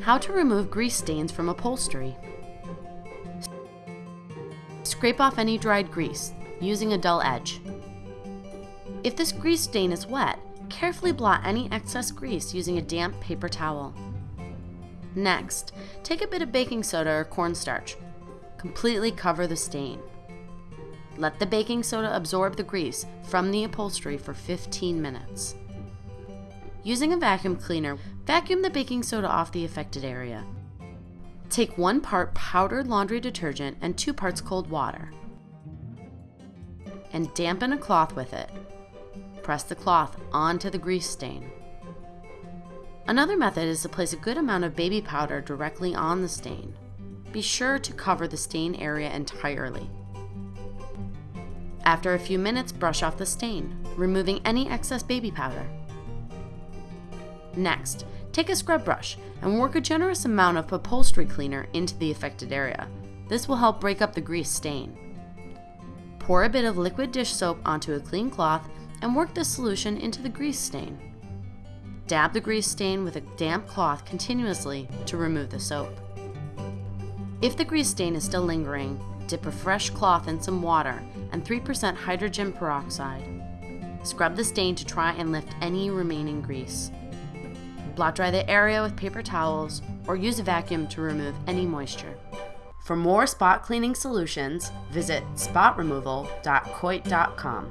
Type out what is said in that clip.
How to remove grease stains from upholstery. Scrape off any dried grease using a dull edge. If this grease stain is wet, carefully blot any excess grease using a damp paper towel. Next, take a bit of baking soda or cornstarch. Completely cover the stain. Let the baking soda absorb the grease from the upholstery for 15 minutes. Using a vacuum cleaner, vacuum the baking soda off the affected area. Take one part powdered laundry detergent and two parts cold water. And dampen a cloth with it. Press the cloth onto the grease stain. Another method is to place a good amount of baby powder directly on the stain. Be sure to cover the stain area entirely. After a few minutes, brush off the stain, removing any excess baby powder. Next, take a scrub brush and work a generous amount of upholstery cleaner into the affected area. This will help break up the grease stain. Pour a bit of liquid dish soap onto a clean cloth and work the solution into the grease stain. Dab the grease stain with a damp cloth continuously to remove the soap. If the grease stain is still lingering, dip a fresh cloth in some water and 3% hydrogen peroxide. Scrub the stain to try and lift any remaining grease. Blot dry the area with paper towels or use a vacuum to remove any moisture. For more spot cleaning solutions, visit spotremoval.coit.com.